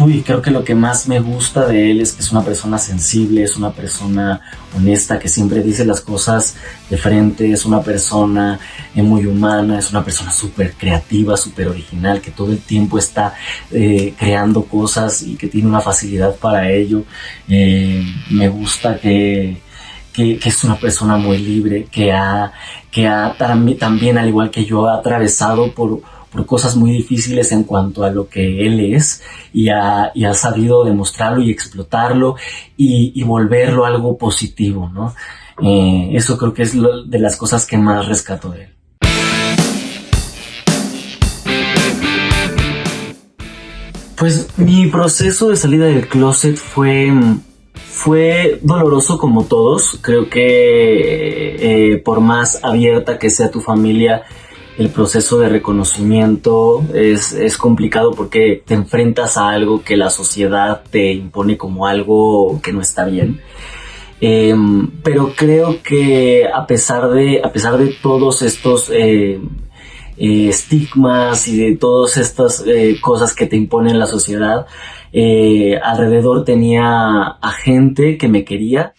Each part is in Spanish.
Uy, creo que lo que más me gusta de él es que es una persona sensible, es una persona honesta, que siempre dice las cosas de frente, es una persona eh, muy humana, es una persona súper creativa, súper original, que todo el tiempo está eh, creando cosas y que tiene una facilidad para ello. Eh, me gusta que, es una persona muy libre, que ha, que ha también, al igual que yo, ha atravesado por por cosas muy difíciles en cuanto a lo que él es y ha, sabido demostrarlo y explotarlo y, y volverlo algo positivo, ¿no? Eh, eso creo que es lo, de las cosas que más rescato de él. Pues mi proceso de salida del closet fue, fue doloroso como todos. Creo que eh, por más abierta que sea tu familia, el proceso de reconocimiento es, es, complicado porque te enfrentas a algo que la sociedad te impone como algo que no está bien. Em, pero creo que a pesar de, a pesar de todos estos eh, eh, estigmas y de todas estas eh, cosas que te impone la sociedad, alrededor tenía a gente que me quería.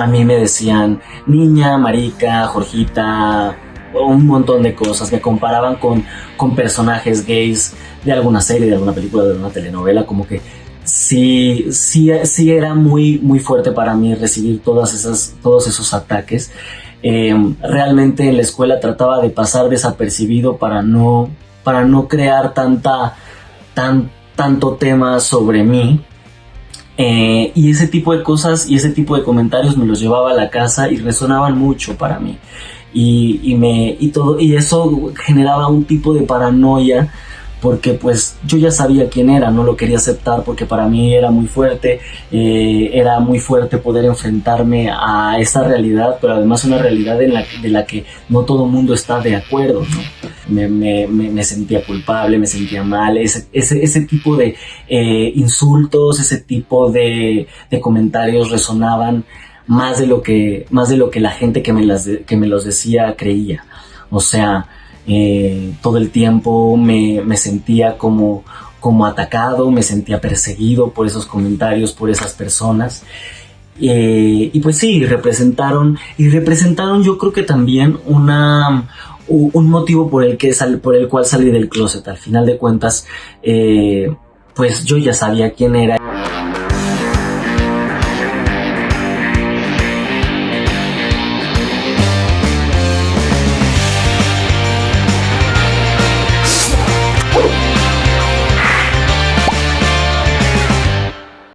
A mí me decían niña, marica, Jorgita, un montón de cosas. Me comparaban con, con personajes gays de alguna serie, de alguna película, de alguna telenovela, como que sí, sí, sí era muy, muy fuerte para mí recibir todas esas, todos esos ataques. Eh, realmente en la escuela trataba de pasar desapercibido para no, para no crear tanta, tan, tanto tema sobre mí eh, y ese tipo de cosas y ese tipo de comentarios me los llevaba a la casa y resonaban mucho para mí. Y, y, me, y, todo, y eso generaba un tipo de paranoia porque pues yo ya sabía quién era, no lo quería aceptar porque para mí era muy fuerte, eh, era muy fuerte poder enfrentarme a esa realidad, pero además una realidad en la, de la que no todo el mundo está de acuerdo, me, me, sentía culpable, me sentía mal, ese, ese, ese tipo de eh, insultos, ese tipo de, de comentarios resonaban más de lo que, más de lo que la gente que me, las que me los decía creía. O sea, eh, todo el tiempo me, me, sentía como, como atacado, me sentía perseguido por esos comentarios, por esas personas. Eh, y pues sí, representaron, y representaron yo creo que también una, un motivo por el, que por el cual salí del closet. Al final de cuentas, eh, pues yo ya sabía quién era. you.